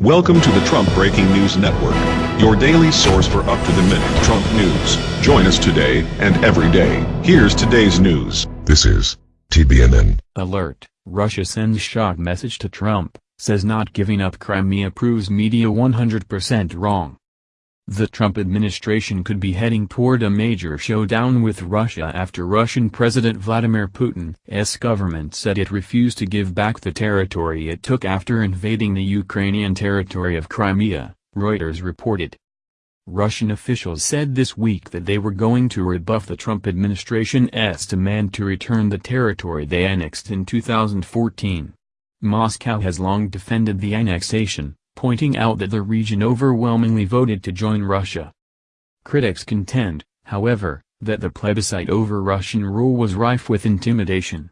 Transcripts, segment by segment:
Welcome to the Trump Breaking News Network, your daily source for up-to-the-minute Trump news. Join us today and every day. Here's today's news. This is TBNN. Alert, Russia sends shock message to Trump, says not giving up Crimea proves media 100% wrong. The Trump administration could be heading toward a major showdown with Russia after Russian President Vladimir Putin's government said it refused to give back the territory it took after invading the Ukrainian territory of Crimea, Reuters reported. Russian officials said this week that they were going to rebuff the Trump administration's demand to return the territory they annexed in 2014. Moscow has long defended the annexation, pointing out that the region overwhelmingly voted to join Russia. Critics contend, however, that the plebiscite over Russian rule was rife with intimidation.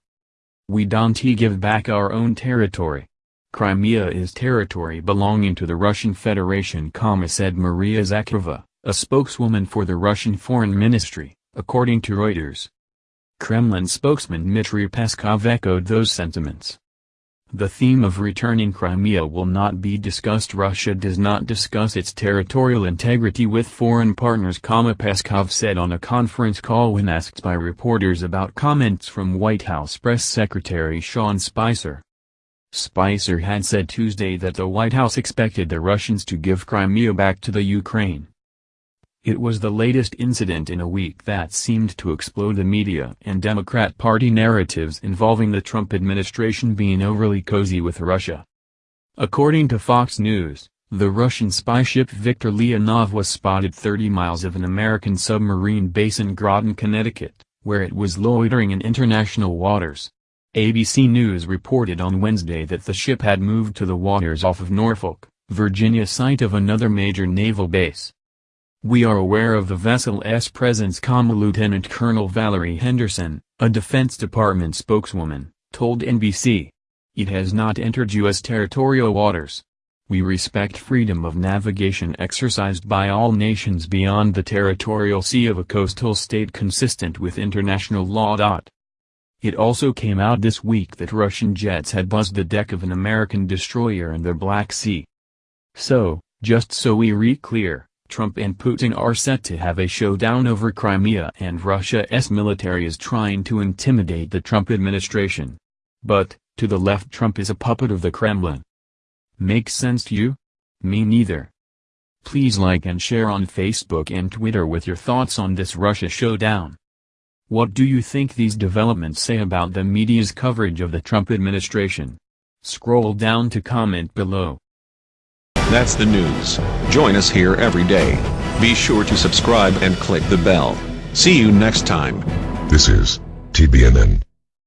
We don't give back our own territory. Crimea is territory belonging to the Russian Federation, said Maria Zakharova, a spokeswoman for the Russian Foreign Ministry, according to Reuters. Kremlin spokesman Dmitry Peskov echoed those sentiments. The theme of returning Crimea will not be discussed Russia does not discuss its territorial integrity with foreign partners Peskov said on a conference call when asked by reporters about comments from White House Press Secretary Sean Spicer. Spicer had said Tuesday that the White House expected the Russians to give Crimea back to the Ukraine. It was the latest incident in a week that seemed to explode the media and Democrat Party narratives involving the Trump administration being overly cozy with Russia. According to Fox News, the Russian spy ship Viktor Leonov was spotted 30 miles of an American submarine base in Groton, Connecticut, where it was loitering in international waters. ABC News reported on Wednesday that the ship had moved to the waters off of Norfolk, Virginia site of another major naval base. We are aware of the vessel's presence, Lieutenant Colonel Valerie Henderson, a Defense Department spokeswoman, told NBC. It has not entered U.S. territorial waters. We respect freedom of navigation exercised by all nations beyond the territorial sea of a coastal state consistent with international law. It also came out this week that Russian jets had buzzed the deck of an American destroyer in the Black Sea. So, just so we re clear, Trump and Putin are set to have a showdown over Crimea and Russia's military is trying to intimidate the Trump administration. But, to the left Trump is a puppet of the Kremlin. Makes sense to you? Me neither. Please like and share on Facebook and Twitter with your thoughts on this Russia showdown. What do you think these developments say about the media's coverage of the Trump administration? Scroll down to comment below. That's the news. Join us here every day. Be sure to subscribe and click the bell. See you next time. This is TBNN.